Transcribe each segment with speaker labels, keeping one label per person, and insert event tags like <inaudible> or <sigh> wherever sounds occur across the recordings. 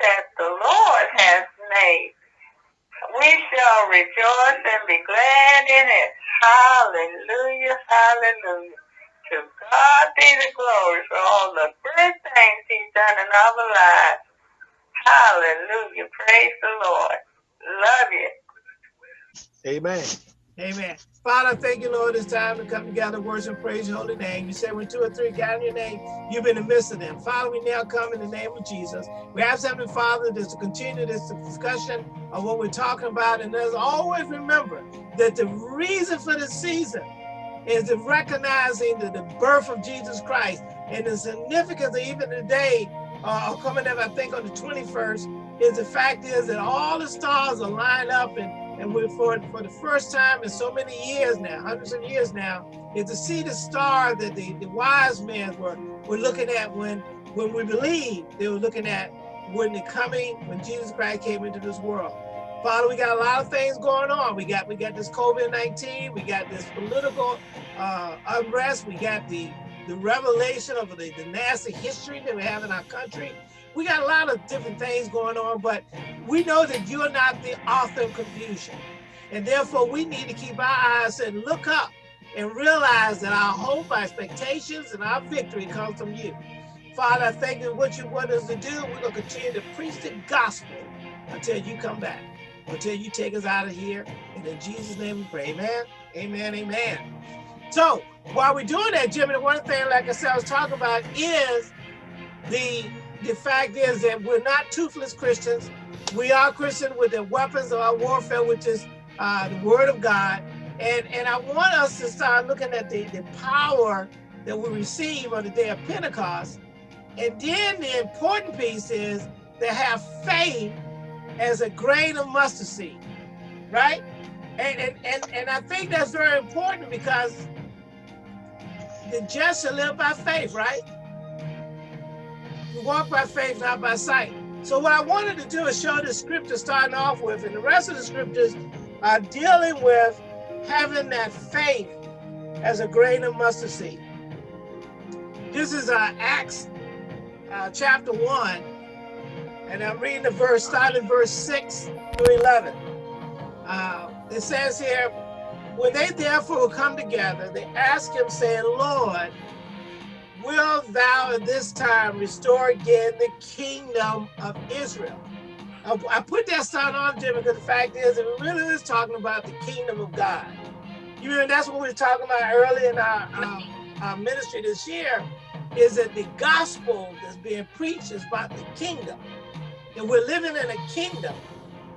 Speaker 1: that the Lord has made. We shall rejoice and be glad in it. Hallelujah, hallelujah. To God be the glory for all the good things he's done in our lives. Hallelujah. Praise the Lord. Love you.
Speaker 2: Amen.
Speaker 3: Amen. Father, thank you, Lord, it's time to come together, worship, praise your holy name. You said when two or three gather in your name, you've been in the midst of them. Father, we now come in the name of Jesus. We ask Heavenly Father just to continue this discussion of what we're talking about. And as always, remember that the reason for the season is the recognizing the, the birth of Jesus Christ and the significance of even today, uh, coming up, I think on the 21st, is the fact is that all the stars are lined up and and we for for the first time in so many years now, hundreds of years now, is to see the star that the, the wise men were were looking at when when we believe they were looking at when the coming when Jesus Christ came into this world. Father, we got a lot of things going on. We got we got this COVID-19, we got this political uh, unrest, we got the the revelation of the, the nasty history that we have in our country we got a lot of different things going on, but we know that you're not the author of confusion. And therefore, we need to keep our eyes and look up and realize that our hope, our expectations, and our victory comes from you. Father, I thank you what you want us to do. We're going to continue to preach the gospel until you come back, until you take us out of here. And in Jesus' name we pray. Amen. Amen. Amen. So while we're doing that, Jimmy, the one thing, like I said, I was talking about is the the fact is that we're not toothless Christians. We are Christian with the weapons of our warfare, which is uh, the word of God. And, and I want us to start looking at the, the power that we receive on the day of Pentecost. And then the important piece is to have faith as a grain of mustard seed, right? And, and, and, and I think that's very important because the just shall live by faith, right? We walk by faith, not by sight. So what I wanted to do is show the scripture starting off with, and the rest of the scriptures are dealing with having that faith as a grain of mustard seed. This is uh, Acts uh, chapter 1, and I'm reading the verse, starting verse 6 through 11. Uh, it says here, when they therefore come together, they ask him, saying, Lord, will thou at this time restore again the kingdom of Israel? I, put that sign on, Jim, because the fact is, it really is talking about the kingdom of God. You know, that's what we were talking about early in our, um, our ministry this year, is that the gospel that's being preached is about the kingdom. And we're living in a kingdom.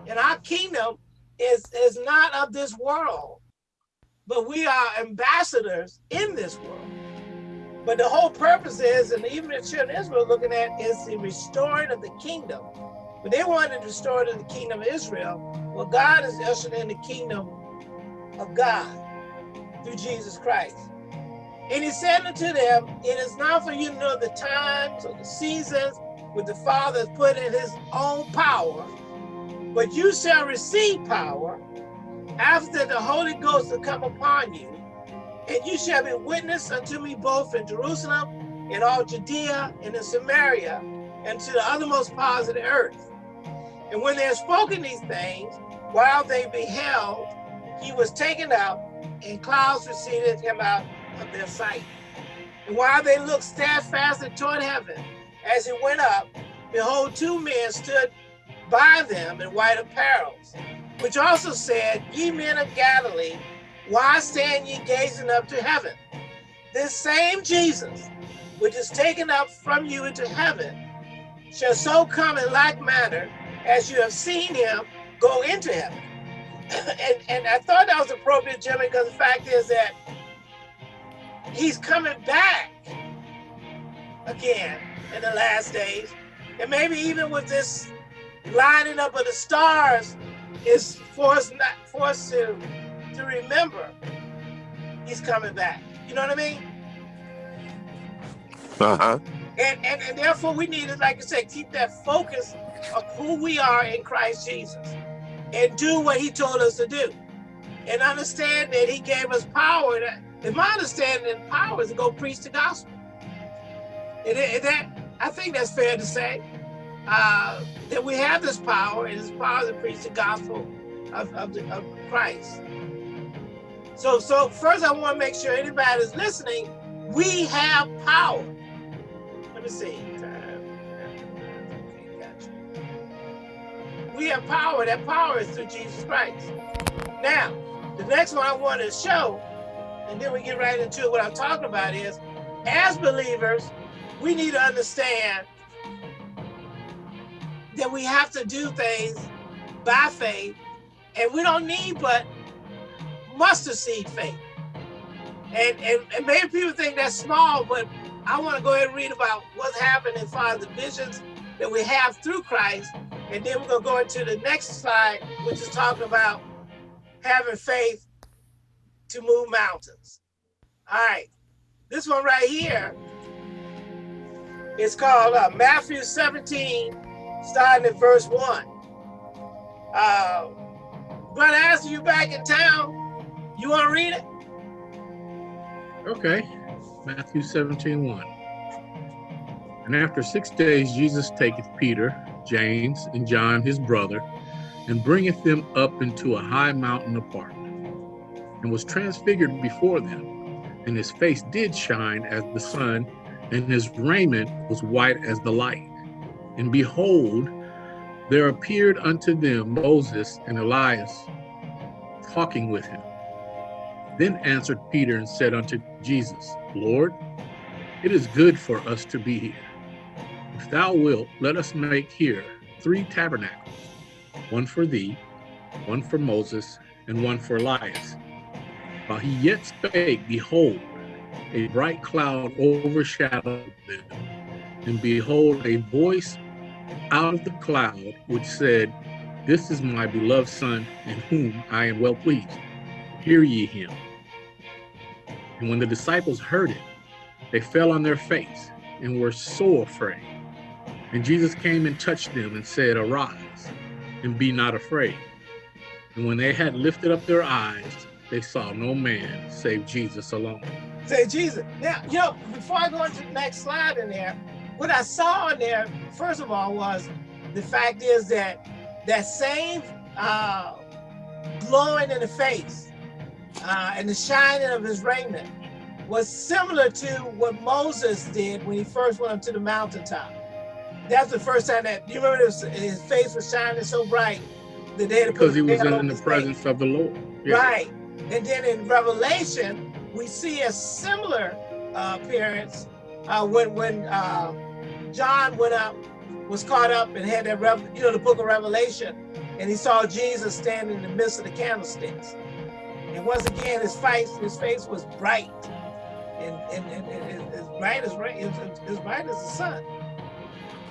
Speaker 3: And our kingdom is, is not of this world, but we are ambassadors in this world. But the whole purpose is, and even the children of Israel looking at, is the restoring of the kingdom. But they wanted to restore to the kingdom of Israel. Well, God is ushering in the kingdom of God through Jesus Christ. And he said unto them, It is not for you to know the times or the seasons which the Father has put in his own power, but you shall receive power after the Holy Ghost will come upon you and you shall be witness unto me both in Jerusalem, in all Judea, and in Samaria, and to the uttermost parts of the earth. And when they had spoken these things, while they beheld, he was taken up, and clouds receded him out of their sight. And while they looked steadfastly toward heaven, as he went up, behold, two men stood by them in white apparels, which also said, Ye men of Galilee, why stand ye gazing up to heaven? This same Jesus, which is taken up from you into heaven, shall so come in like manner as you have seen him go into heaven. <clears throat> and, and I thought that was appropriate, Jimmy, because the fact is that he's coming back again in the last days. And maybe even with this lining up of the stars is for us not for us to to remember he's coming back. You know what I mean?
Speaker 2: Uh-huh.
Speaker 3: And, and, and therefore we need to, like I said, keep that focus of who we are in Christ Jesus and do what he told us to do. And understand that he gave us power. And my understanding power is to go preach the gospel. And, that, I think that's fair to say. uh, that we have this power, and this power to preach the gospel of, of, the, of Christ. So, so first I want to make sure anybody is listening, we have power. Let me see. We have power. That power is through Jesus Christ. Now, the next one I want to show, and then we get right into what I'm talking about is, as believers, we need to understand that we have to do things by faith, and we don't need but mustard seed faith. And, and, and maybe people think that's small, but I want to go ahead and read about what's happened as far as the visions that we have through Christ. And then we're going to go into the next slide, which is talking about having faith to move mountains. All right. This one right here is called uh, Matthew 17, starting at verse 1. Uh, Brother Astor, you back in town? You want to read it?
Speaker 4: Okay. Matthew 17, 1. And after six days, Jesus taketh Peter, James, and John his brother, and bringeth them up into a high mountain apart, and was transfigured before them. And his face did shine as the sun, and his raiment was white as the light. And behold, there appeared unto them Moses and Elias talking with him. Then answered Peter and said unto Jesus, Lord, it is good for us to be here. If thou wilt, let us make here three tabernacles, one for thee, one for Moses, and one for Elias. While he yet spake, behold, a bright cloud overshadowed them, and behold, a voice out of the cloud which said, This is my beloved Son, in whom I am well pleased. Hear ye him. And when the disciples heard it, they fell on their face and were so afraid. And Jesus came and touched them and said, Arise, and be not afraid. And when they had lifted up their eyes, they saw no man save Jesus alone.
Speaker 3: Say Jesus. Now, you know, before I go into the next slide in there, what I saw in there, first of all, was the fact is that that same uh, glowing in the face uh, and the shining of his raiment was similar to what Moses did when he first went up to the mountaintop. That's the first time that, you remember this, his face was shining so bright that they had to
Speaker 4: Because he was in the presence face. of the Lord.
Speaker 3: Yeah. Right. And then in Revelation, we see a similar uh, appearance uh, when when uh, John went up, was caught up and had that, you know, the book of Revelation, and he saw Jesus standing in the midst of the candlesticks. And once again, his face, his face was bright, and, and, and, and as bright as as, as bright as the sun.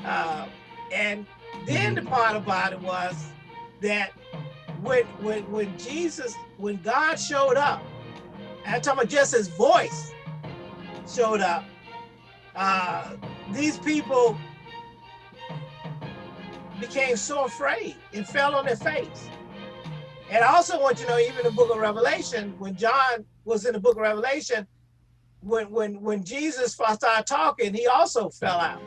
Speaker 3: Uh, and then the part about it was that when when when Jesus, when God showed up, I'm talking about just his voice showed up, uh, these people became so afraid and fell on their face. And I also want you to know, even in the book of Revelation, when John was in the book of Revelation, when when when Jesus started talking, he also fell out,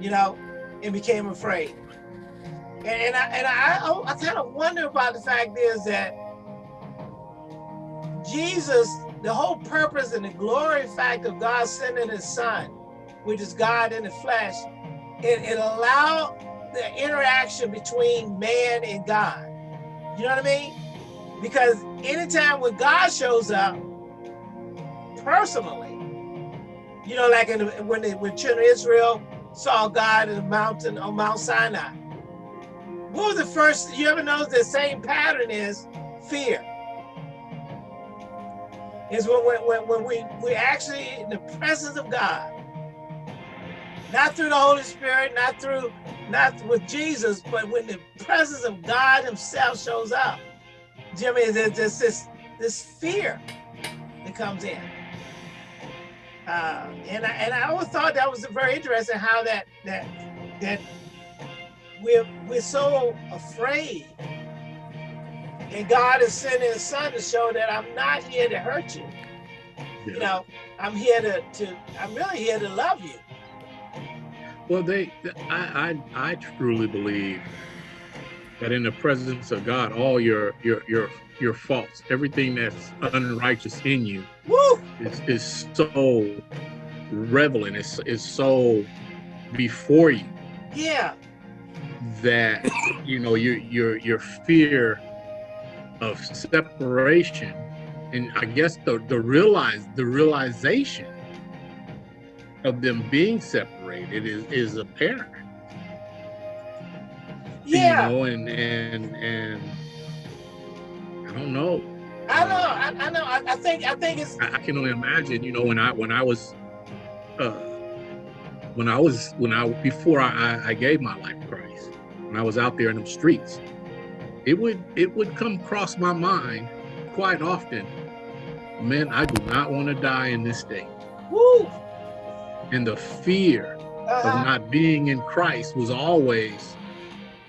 Speaker 3: you know, and became afraid. And, and I and I I, oh, I kind of wonder about the fact is that Jesus, the whole purpose and the glory fact of God sending his son, which is God in the flesh, it, it allowed the interaction between man and God. You know what I mean? Because anytime when God shows up personally, you know, like in the, when the, when children of Israel saw God in the mountain on Mount Sinai. What was the first, you ever notice the same pattern is fear is when, when, when we, we actually in the presence of God, not through the Holy Spirit, not through, not with Jesus, but when the presence of God himself shows up, Jimmy, there's this, this, this fear that comes in. Uh, and I and I always thought that was very interesting how that that that we're we're so afraid and God is sending his son to show that I'm not here to hurt you. Yeah. You know, I'm here to, to, I'm really here to love you.
Speaker 4: Well, they, I, I, I truly believe that in the presence of God, all your, your, your, your faults, everything that's unrighteous in you,
Speaker 3: Woo!
Speaker 4: is, is so relevant. Is is so before you
Speaker 3: Yeah.
Speaker 4: that you know your your your fear of separation, and I guess the the realize the realization of them being separated is is apparent.
Speaker 3: Yeah.
Speaker 4: You know, and and and I don't know.
Speaker 3: I know. I, I know. I, I think. I think it's.
Speaker 4: I, I can only imagine. You know, when I when I was. Uh, when I was when I before I, I gave my life to Christ, when I was out there in the streets, it would it would come across my mind quite often. Man, I do not want to die in this state.
Speaker 3: Woo!
Speaker 4: And the fear of
Speaker 3: Uh-huh.
Speaker 4: not being in Christ was always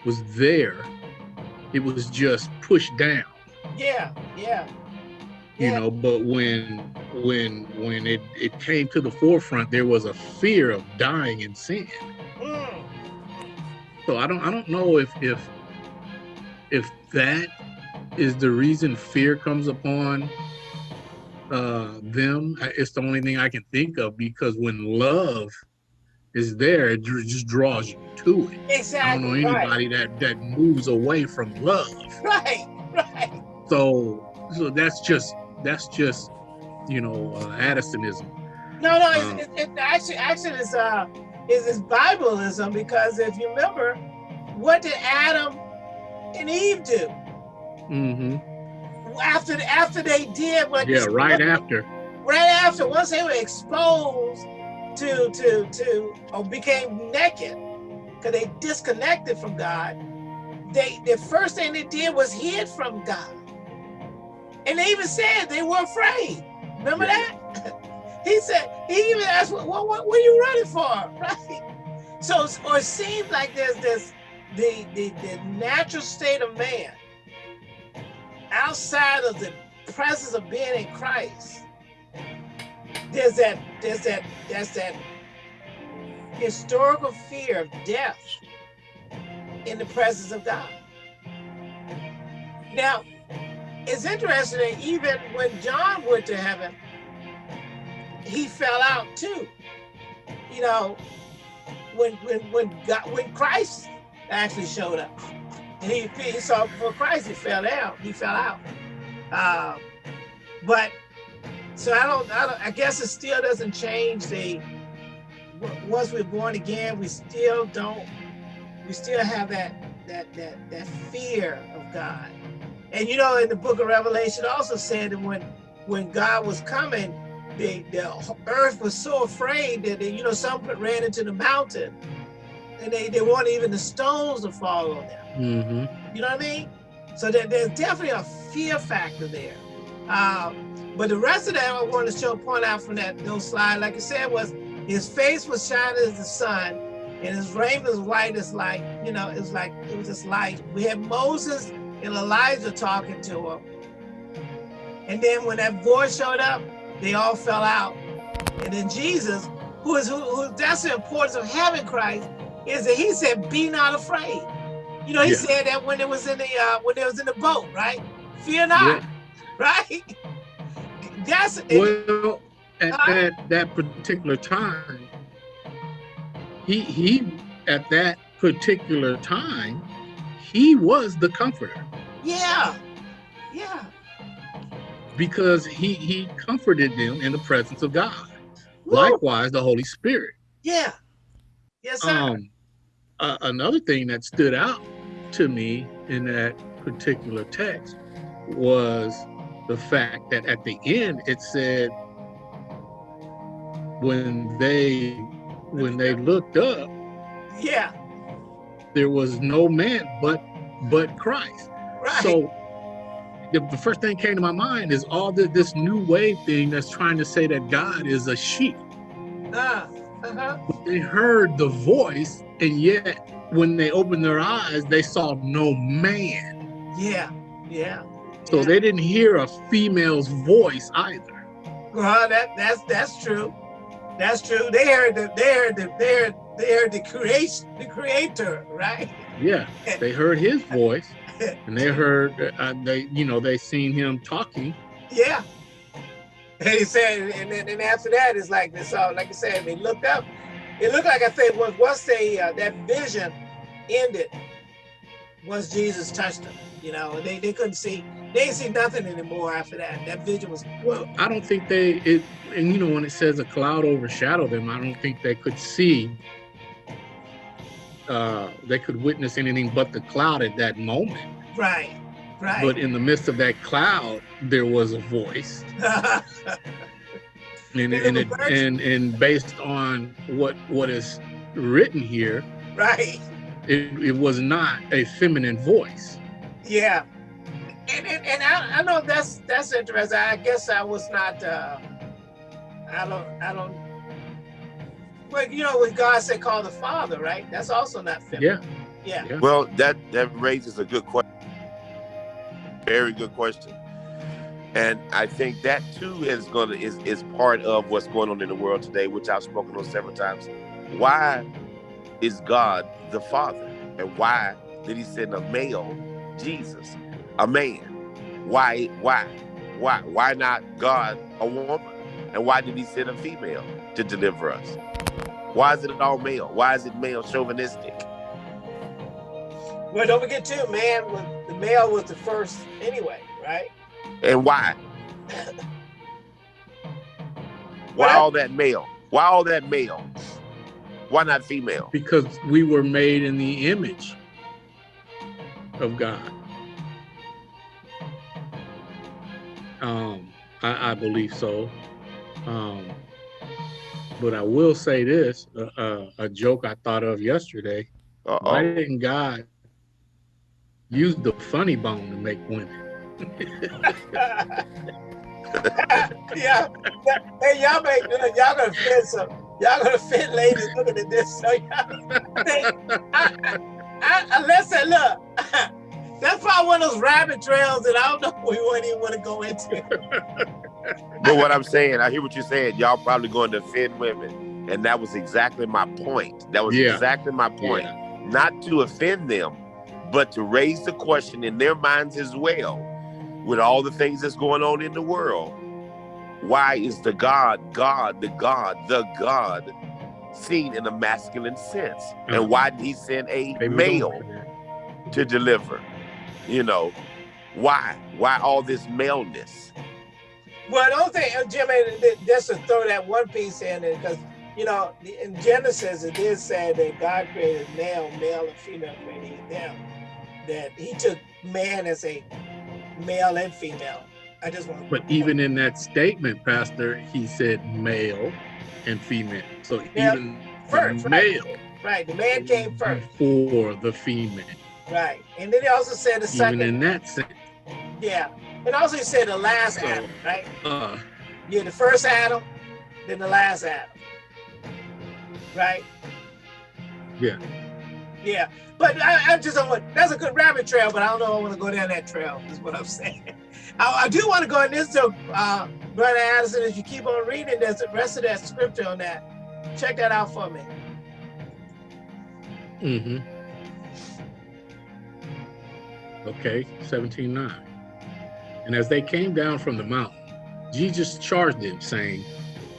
Speaker 4: was there. It was just pushed down,
Speaker 3: Yeah. Yeah.
Speaker 4: you
Speaker 3: Yeah.
Speaker 4: know. But when when when it it came to the forefront, there was a fear of dying in sin.
Speaker 3: Mm.
Speaker 4: So I don't I don't know if if if that is the reason fear comes upon uh them. It's the only thing I can think of because when love is there, it just draws you to it. I don't know
Speaker 3: right.
Speaker 4: anybody that that moves away from love. <laughs>
Speaker 3: Right. Right.
Speaker 4: So so that's just that's just you know uh, Addisonism.
Speaker 3: No, no,
Speaker 4: Um,
Speaker 3: it's, it, it actually, actually, is uh, is is Bibleism because if you remember, what did Adam and Eve do
Speaker 4: hmm
Speaker 3: after after they did what?
Speaker 4: Yeah, right after.
Speaker 3: Right after, once they were exposed to to to or became naked, because they disconnected from God. They the first thing they did was hid from God, and they even said they were afraid. Remember
Speaker 4: Yeah.
Speaker 3: that? <laughs> he said he even asked, "What what, what, what are you running for?" <laughs> Right? So or it seems like there's this the the the natural state of man outside of the presence of being in Christ. There's that there's that there's that historical fear of death in the presence of God. Now, it's interesting that even when John went to heaven, he fell out too. You know, when when when God when Christ actually showed up, he he saw before Christ, he fell out. He fell out. Um, but so I don't, I don't. I guess it still doesn't change the. Once we're born again, we still don't. We still have that that that that fear of God. And you know, in the Book of Revelation, also said that when when God was coming, the the earth was so afraid that they, you know some ran into the mountain, and they they wanted even the stones to fall on them.
Speaker 4: Hmm
Speaker 3: You know what I mean? So there, there's definitely a fear factor there. Um, but the rest of that I want to show point out from that those slide, like I said, was his face was shining as the sun, and his raiment was white as light. You know, it was like it was just light. We had Moses and Elijah talking to him, and then when that voice showed up, they all fell out. And then Jesus, who is who, who that's the importance of having Christ, is that he said, "Be not afraid." You know, he
Speaker 4: Yeah.
Speaker 3: said that when it was in the uh, when it was in the boat, right? Fear not,
Speaker 4: Yeah. <laughs>
Speaker 3: right? That's
Speaker 4: Well, at
Speaker 3: Uh,
Speaker 4: that that particular time, he he at that particular time, he was the comforter
Speaker 3: yeah, yeah,
Speaker 4: because he he comforted them in the presence of God.
Speaker 3: Woo!
Speaker 4: Likewise, the Holy Spirit.
Speaker 3: yeah, yes, sir.
Speaker 4: Um, uh, another thing that stood out to me in that particular text was the fact that at the end it said when they when they looked up
Speaker 3: yeah,
Speaker 4: there was no man but but Christ.
Speaker 3: right.
Speaker 4: So the, the first thing came to my mind is all the, this new wave thing that's trying to say that God is a sheep.
Speaker 3: uh, uh-huh.
Speaker 4: They heard the voice, and yet when they opened their eyes, they saw no man.
Speaker 3: yeah, yeah.
Speaker 4: So
Speaker 3: yeah.
Speaker 4: they didn't hear a female's voice either.
Speaker 3: Well, that that's that's true. That's true. They heard the they heard the they heard They heard the creation, the creator, right?
Speaker 4: Yeah, they heard his voice, and they <laughs> heard uh, they, you know, they seen him talking.
Speaker 3: Yeah. And he said, and then and after that, it's like this. saw, like I said, they looked up. It looked like I said was once they uh, that vision ended, once Jesus touched them, you know, they they couldn't see, they didn't see nothing anymore after that. That vision was
Speaker 4: Well, I don't think they it, and you know, when it says a cloud overshadowed them, I don't think they could see. Uh, they could witness anything but the cloud at that moment.
Speaker 3: right, right.
Speaker 4: But in the midst of that cloud, there was a voice. and <laughs>
Speaker 3: And
Speaker 4: and it, and and based on what what is written here,
Speaker 3: right.
Speaker 4: it, it was not a feminine voice.
Speaker 3: Yeah. And, and, and I, I know that's that's interesting. I guess I was not uh I don't I don't but you know when God said call the father, right? That's also not feminine.
Speaker 4: Yeah,
Speaker 3: Yeah.
Speaker 5: Well, that that raises a good question. Very good question. And I think that too is gonna is is part of what's going on in the world today, which I've spoken on several times. Why is God the Father? And why did he send a male, Jesus, a man? Why why? Why why not God a woman? And why did he send a female to deliver us? Why is it all male? Why is it male chauvinistic?
Speaker 3: Well don't forget too, man was the male was the first anyway, right?
Speaker 5: And why? <laughs> Why all that male? Why all that male? Why not female?
Speaker 4: because we were made in the image of God. Um, I, I believe so. Um, but I will say this: uh, uh, a joke I thought of yesterday. Why
Speaker 5: Uh-oh.
Speaker 4: didn't God use the funny bone to make women? <laughs>
Speaker 3: yeah. Hey, y'all make y'all gonna fit some y'all gonna fit ladies looking at this. So y'all, I, I, I, I, listen, look. <laughs> That's probably one of those rabbit trails that I don't know <laughs> we wouldn't even want to go into.
Speaker 5: But what I'm saying, I hear what you're saying. Y'all probably going to offend women, and that was exactly my point. That was
Speaker 4: Yeah.
Speaker 5: exactly my point. Not to offend them, but to raise the question in their minds as well, with all the things that's going on in the world. Why is the God, God, the God, the God, seen in a masculine sense? And why did He send a
Speaker 4: Maybe
Speaker 5: male? to deliver. You know, why? Why all this maleness?
Speaker 3: Well, the only thing, uh, Jimmy, th- just to throw that one piece in there, because you know, in Genesis it did say that God created male, male and female created them. That He took man as a male and female. I just want.
Speaker 4: But even in that statement, Pastor, he said male and female. So
Speaker 3: Yeah,
Speaker 4: even
Speaker 3: first,
Speaker 4: the
Speaker 3: right.
Speaker 4: male
Speaker 3: right, the man came first,
Speaker 4: before the female.
Speaker 3: right, and then he also said the
Speaker 4: Even
Speaker 3: second,
Speaker 4: in that sense.
Speaker 3: yeah, and also he said the last
Speaker 4: So-
Speaker 3: Adam, right?
Speaker 4: Uh,
Speaker 3: Yeah, the first Adam, then the last Adam. Right?
Speaker 4: Yeah.
Speaker 3: Yeah. But I, I just don't want, that's a good rabbit trail, but I don't know if I want to go down that trail, is what I'm <laughs> saying. I, I do want to go in this, so, uh, Brother Addison, if you keep on reading, there's the rest of that scripture on that. Check that out for me.
Speaker 4: Mm-hmm. Okay, 17.9. And as they came down from the mountain, Jesus charged them, saying,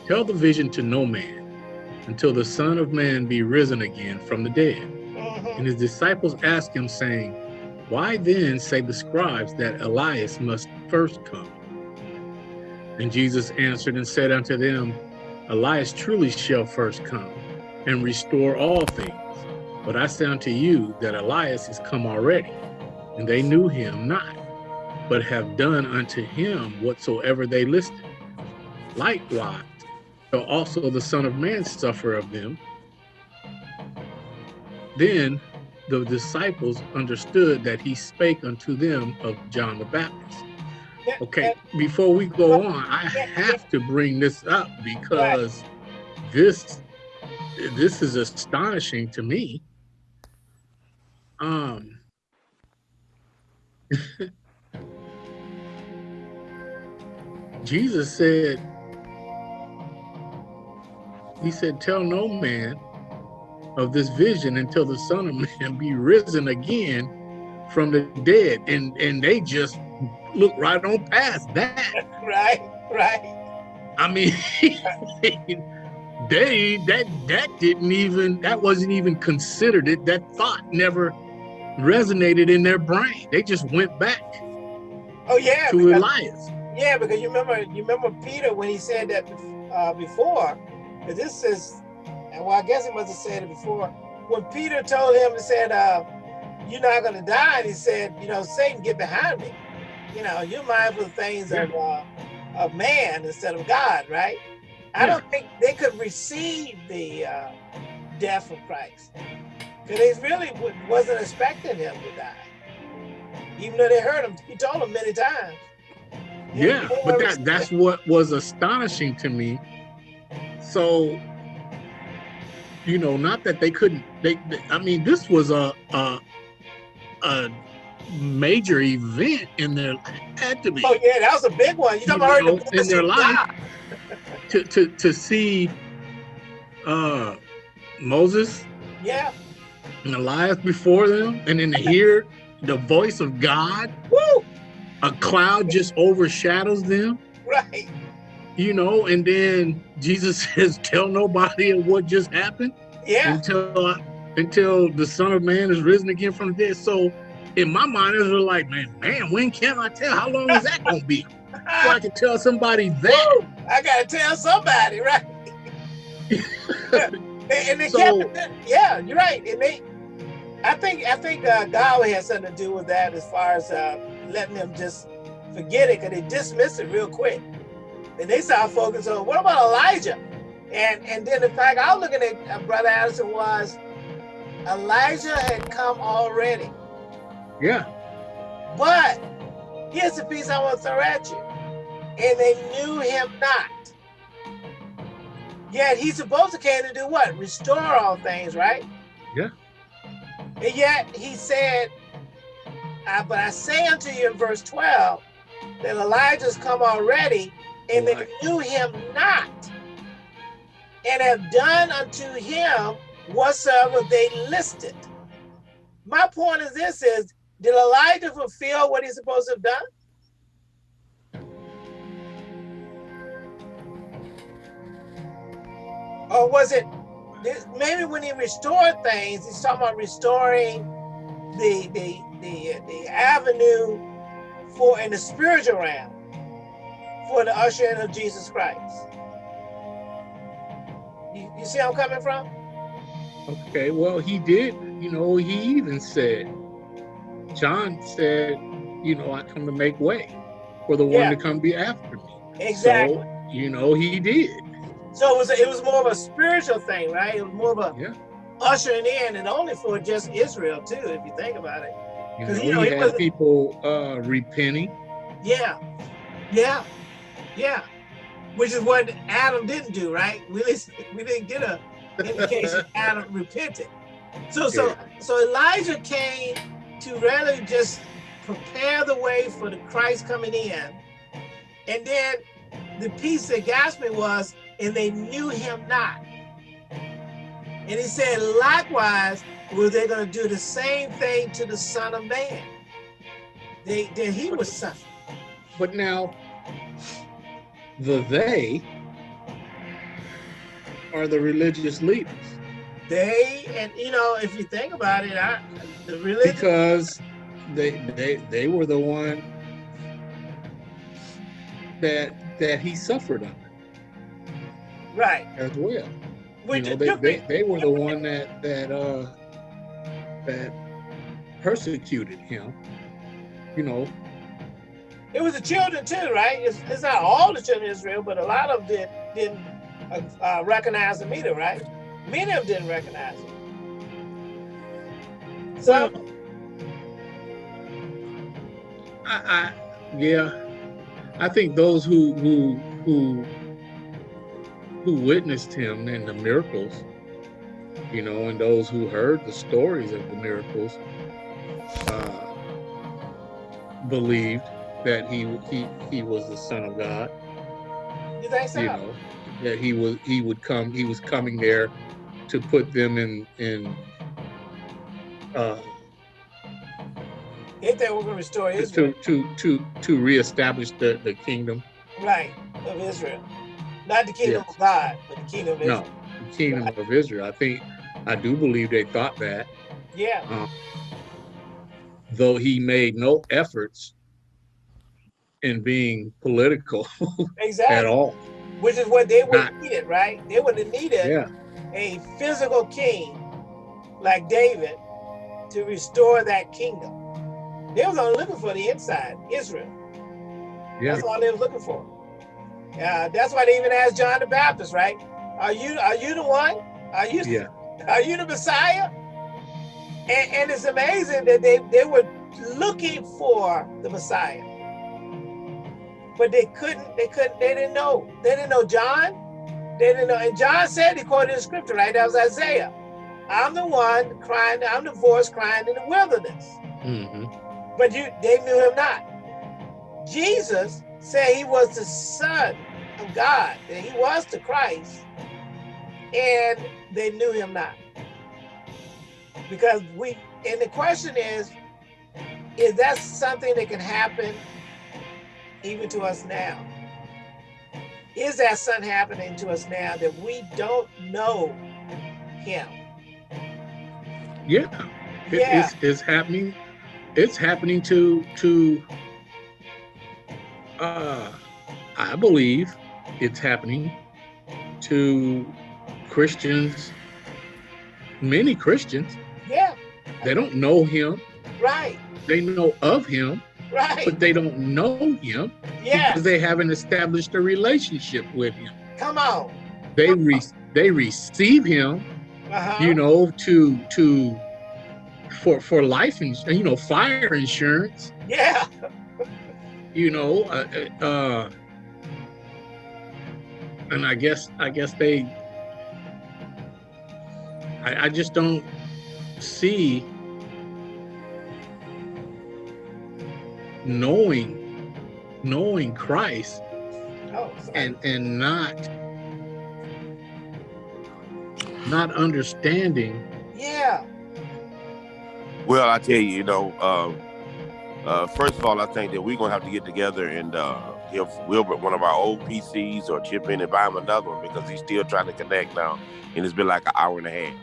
Speaker 4: Tell the vision to no man until the Son of Man be risen again from the dead. And his disciples asked him, saying, Why then say the scribes that Elias must first come? And Jesus answered and said unto them, Elias truly shall first come and restore all things. But I say unto you that Elias is come already, and they knew him not, but have done unto him whatsoever they listed. Likewise, shall also the Son of Man suffer of them. Then the disciples understood that he spake unto them of John the Baptist. Okay, before we go on, I have to bring this up because this this is astonishing to me. Um <laughs> Jesus said, He said, Tell no man of this vision until the Son of Man <laughs> be risen again from the dead. And and they just look right on past that. <laughs>
Speaker 3: Right, right.
Speaker 4: I mean, <laughs> they that that didn't even that wasn't even considered. It that thought never resonated in their brain. They just went back
Speaker 3: Oh yeah,
Speaker 4: to
Speaker 3: because,
Speaker 4: Elias.
Speaker 3: yeah, because you remember you remember Peter when he said that uh, before. this is, and well, I guess he must have said it before. When Peter told him and said, uh, "You're not going to die," and he said, "You know, Satan, get behind me. You know, you're mindful of things of uh, of man instead of God, right?" I
Speaker 4: Yeah.
Speaker 3: don't think they could receive the uh, death of Christ because they really wa- wasn't expecting him to die, even though they heard him. He told them many times.
Speaker 4: Yeah, but that that's what was astonishing to me. So, you know, not that they couldn't. They, they- I mean, this was a a, a major event in their had to be
Speaker 3: Oh yeah, that was a big one. You
Speaker 4: You
Speaker 3: the
Speaker 4: know, in their life. To to to see uh Moses
Speaker 3: Yeah.
Speaker 4: and Elias before them, and then to hear the voice of God.
Speaker 3: Woo!
Speaker 4: A cloud just overshadows them.
Speaker 3: Right.
Speaker 4: You know, and then Jesus <laughs> says, "Tell nobody of what just happened
Speaker 3: Yeah.
Speaker 4: until until the Son of Man is risen again from the dead." So, in my mind, it was like, "Man, man, when can I tell? How long is that gonna be? So I can tell somebody <laughs> that."
Speaker 3: Woo! I gotta tell somebody, right? <laughs> and and they
Speaker 4: So-
Speaker 3: kept. Yeah, you're right. And they, I think, I think uh, God had something to do with that as far as uh, letting them just forget it because they dismiss it real quick. And they started focusing on what about Elijah? And and then the fact I was looking at uh, Brother Addison was Elijah had come already.
Speaker 4: Yeah,
Speaker 3: But here's the piece I want to throw at you. And they knew him not. Yet he's supposed to came to do what? Restore all things, right?
Speaker 4: Yeah.
Speaker 3: And yet he said, "I- but I say unto you in verse 12 that Elijah's come already, and they knew him not, and have done unto him whatsoever they listed. My point is this is did Elijah fulfill what he's supposed to have done? Or was it this- maybe when he restored things, he's talking about restoring the the the the avenue for in the spiritual realm for the ushering of Jesus Christ. You, you see how I'm coming from?
Speaker 4: okay. Well, he did. You know, he even said, John said, "You know, I come to make way for the
Speaker 3: Yeah.
Speaker 4: one to come be after me."
Speaker 3: Exactly.
Speaker 4: So, you know, he did.
Speaker 3: So it was it was more of a spiritual thing, right? It was more of a
Speaker 4: Yeah.
Speaker 3: ushering in, and only for just Israel too, if you think about it.
Speaker 4: You know,
Speaker 3: you know,
Speaker 4: he had people uh, repenting.
Speaker 3: Yeah, yeah, yeah. Which is what Adam didn't do, right? <laughs> We didn't we didn't get a indication <laughs> Adam repented. So so so Elijah came to really just prepare the way for the Christ coming in, and then the piece that got me was, and they knew him not. And he said, likewise, were they going to do the same thing to the Son of Man? They that he was suffering.
Speaker 4: But now, the they are the religious leaders
Speaker 3: They and you know, if you think about it, I the religion
Speaker 4: because they they they were the one that that he suffered under
Speaker 3: right.
Speaker 4: as well.
Speaker 3: Which
Speaker 4: you know, they, they, they were the one that that uh that persecuted him. You know,
Speaker 3: it was the children too, right? It's, it's not all the children of Israel, but a lot of them did, didn't uh, uh, recognize him either, right? Many of them didn't recognize him. So
Speaker 4: I, I yeah, I think those who who who who witnessed him and the miracles, you know, and those who heard the stories of the miracles, uh, believed that he he he was the son of God.
Speaker 3: you think so?
Speaker 4: You know, that he was he would come he was coming there to put them in in uh,
Speaker 3: If they were going to restore Israel,
Speaker 4: to to to reestablish the the kingdom,
Speaker 3: right, of Israel. Not the kingdom
Speaker 4: Yes.
Speaker 3: of God, but the kingdom of
Speaker 4: no,
Speaker 3: Israel.
Speaker 4: the kingdom of Israel. I think I do believe they thought that,
Speaker 3: Yeah,
Speaker 4: though he made no efforts in being political <laughs>
Speaker 3: exactly.
Speaker 4: at all.
Speaker 3: Which is what they would
Speaker 4: Not-
Speaker 3: have needed, right? They would have needed
Speaker 4: Yeah,
Speaker 3: a physical king like David to restore that kingdom. They was only looking for the inside, Israel.
Speaker 4: yeah,
Speaker 3: That's all they was looking for. Yeah, that's why they even asked John the Baptist, right? Are you are you the one? Are you
Speaker 4: yeah, <laughs>
Speaker 3: are you the Messiah? And, and it's amazing that they, they were looking for the Messiah. But they couldn't, they couldn't, they didn't know. They didn't know John. They didn't know. And John said, he quoted the scripture, right? That was Isaiah. I'm the one crying, I'm the voice crying in the wilderness.
Speaker 4: hmm
Speaker 3: But you they knew him not. Jesus said he was the Son of God, that he was the Christ, and they knew him not. Because we, and the question is, is that something that can happen even to us now? Is that something happening to us now that we don't know him?
Speaker 4: yeah. It-
Speaker 3: Yeah.
Speaker 4: it's, it's happening. It's happening to to. Uh, I believe it's happening to Christians. Many Christians
Speaker 3: Yeah,
Speaker 4: they don't know him.
Speaker 3: right,
Speaker 4: They know of him,
Speaker 3: right.
Speaker 4: but they don't know him
Speaker 3: Yeah,
Speaker 4: because they haven't established a relationship with him.
Speaker 3: come on.
Speaker 4: They re- they receive him,
Speaker 3: Uh-huh.
Speaker 4: you know, to to for for life and you know fire insurance,
Speaker 3: Yeah,
Speaker 4: you know, uh, uh, uh, and I guess I guess they. I, I just don't see knowing knowing Christ
Speaker 3: oh,
Speaker 4: and and not not understanding
Speaker 3: yeah,
Speaker 5: Well, I tell you, you know, um, uh, first of all, I think that we're gonna have to get together and uh, give Wilbert one of our old PCs or chip in and buy him another one because he's still trying to connect now, and it's been like an hour and a half.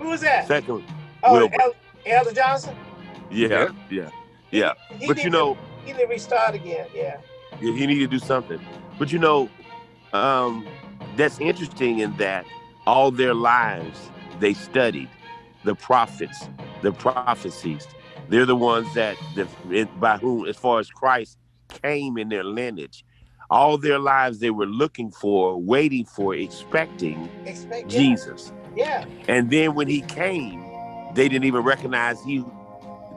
Speaker 3: who was that?
Speaker 5: Second,
Speaker 3: Oh,
Speaker 5: Wilbur.
Speaker 3: El- Elder Johnson.
Speaker 5: yeah, yeah, yeah.
Speaker 3: He
Speaker 5: But you know,
Speaker 3: he need to restart again. Yeah,
Speaker 5: he need to do something. But you know, um, that's interesting in that all their lives they studied the prophets, the prophecies. They're the ones that the, by whom, as far as Christ came in their lineage, all their lives they were looking for, waiting for, expecting
Speaker 3: expect yeah,
Speaker 5: Jesus.
Speaker 3: Yeah,
Speaker 5: And then when he came, they didn't even recognize he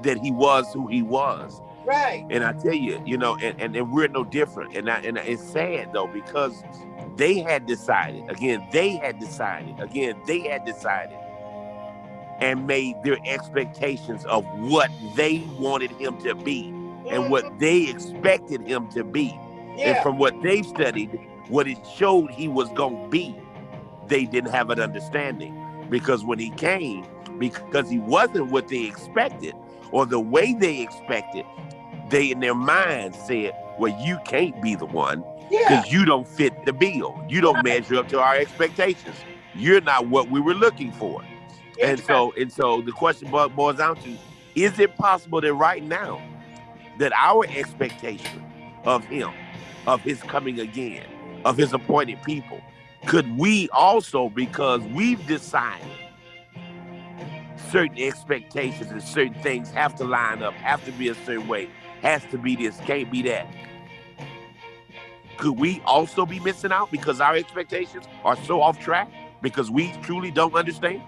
Speaker 5: that he was who he was.
Speaker 3: Right.
Speaker 5: And I tell you, you know, and, and, and we're no different. And I, and it's sad though, because they had decided, again, they had decided, again, they had decided and made their expectations of what they wanted him to be and what mm-hmm. they expected him to be. And from what they've studied, what it showed he was going to be, they didn't have an understanding. Because when he came, because he wasn't what they expected or the way they expected, they in their minds said, Well, you can't be the one
Speaker 3: yeah,
Speaker 5: because you don't fit the bill. You don't measure up to our expectations. You're not what we were looking for. And so, and so the question boils down to, is it possible that right now that our expectation of him, of his coming again, of his appointed people, could we also, because we've decided certain expectations and certain things have to line up, have to be a certain way, has to be this, can't be that. Could we also be missing out because our expectations are so off track because we truly don't understand?